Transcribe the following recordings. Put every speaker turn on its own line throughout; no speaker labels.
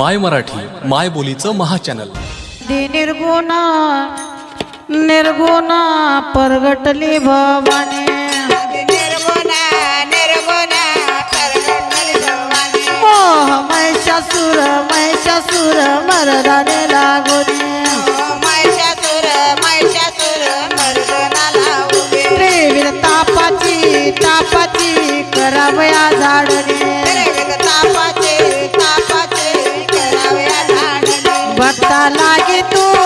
माय मराठी माय बोलीचं महा
चॅनल निर्गुणा निर्गुणा परगटली भवाने. मोह महिषासुर महिषासुर मरदा लागे तू.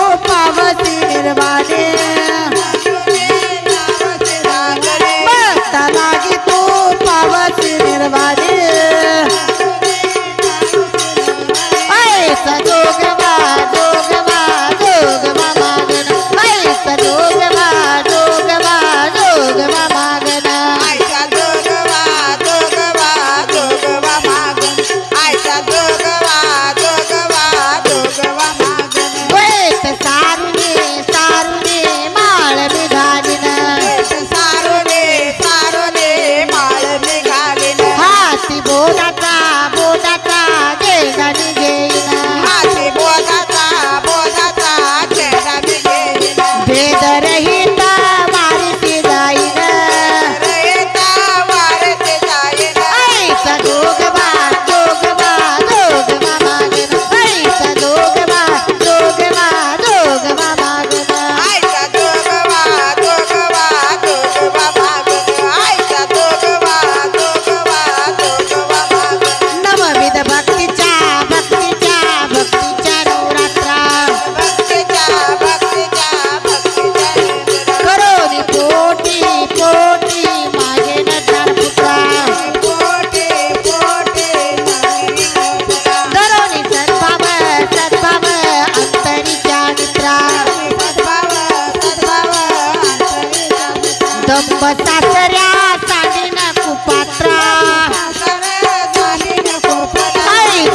जगदंब सासऱ्या
झाली
ना कुपात्रा.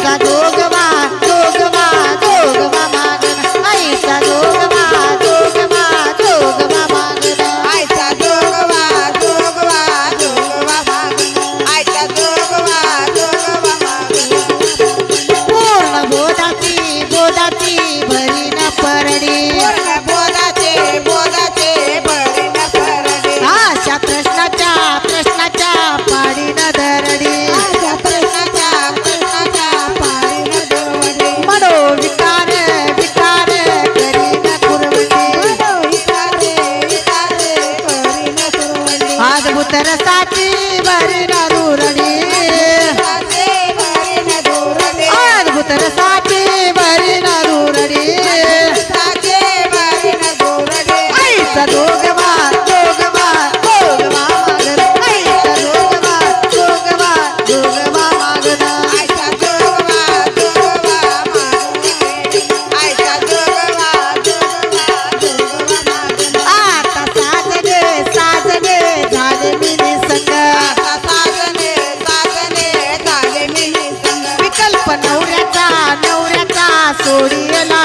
का estar गोडियला